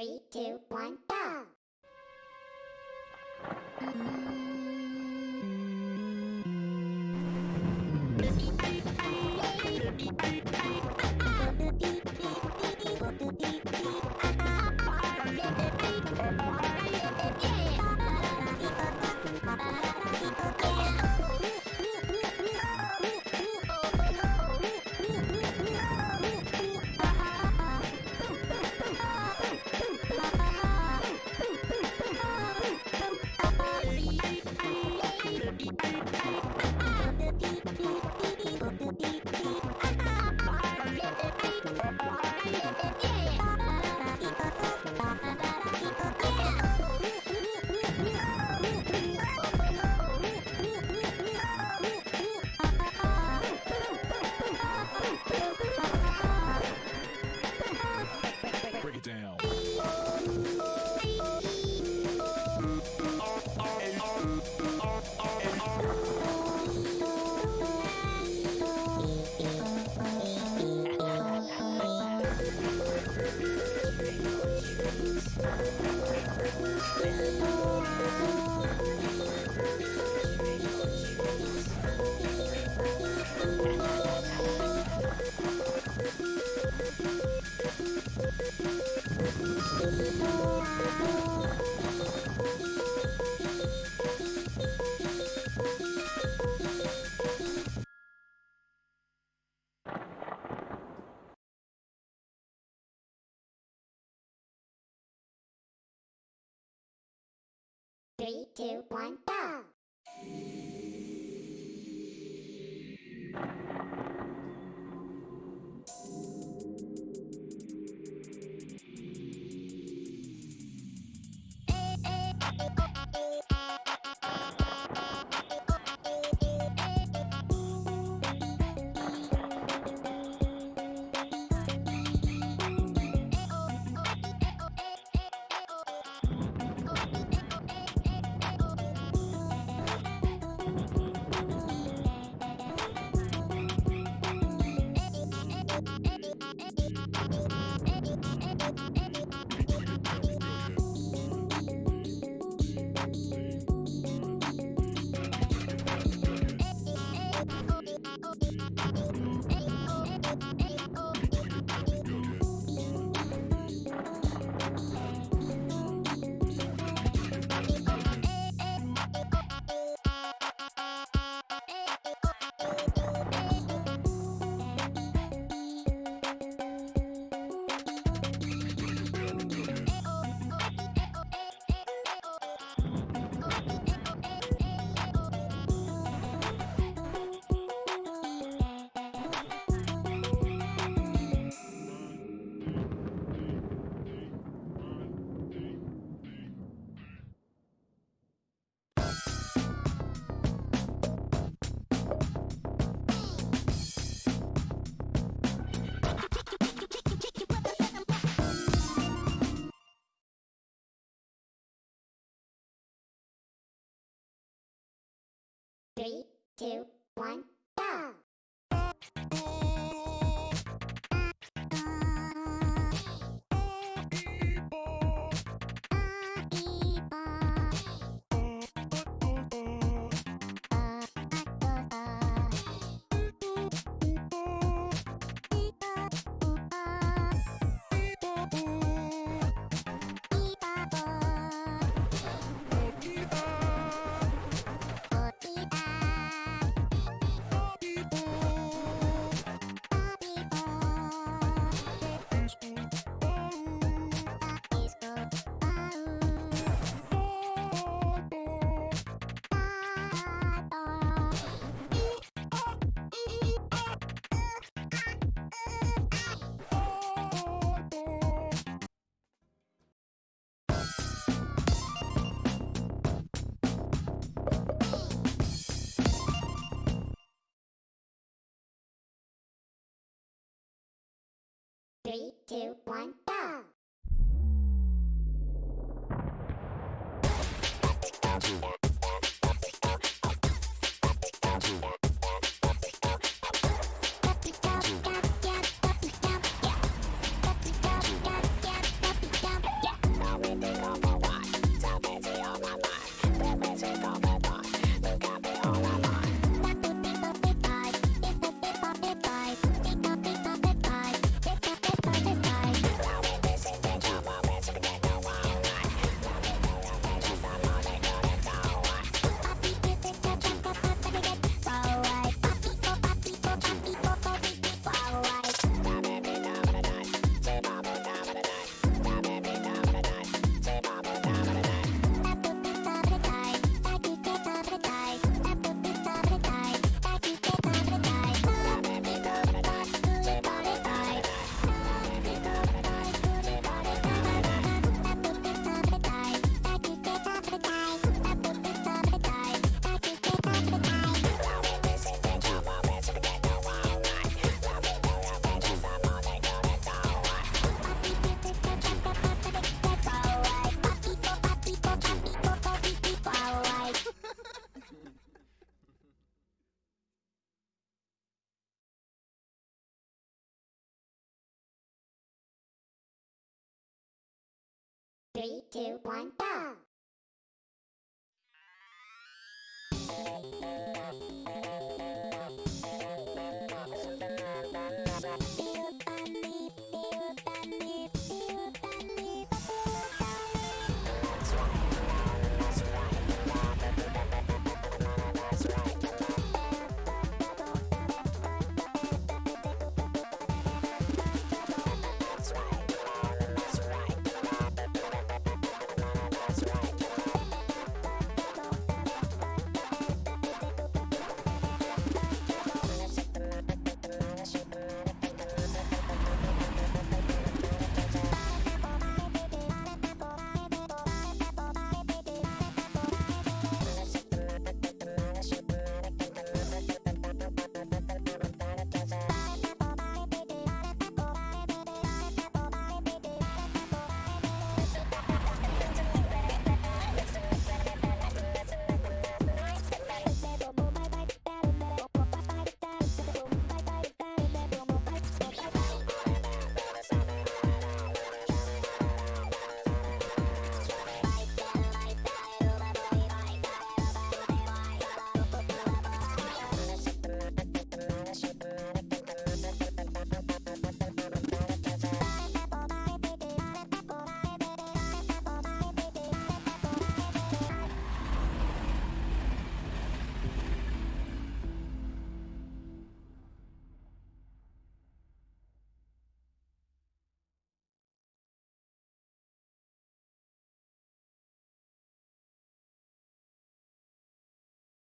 Three, two, one, go! Three, two, one, go! Three, two, one, Three, two, one, go! Three, two, one, go!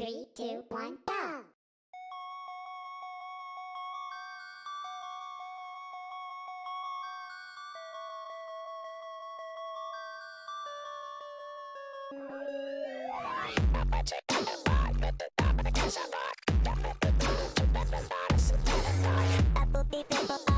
Three, two, one, go!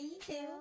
Three, two,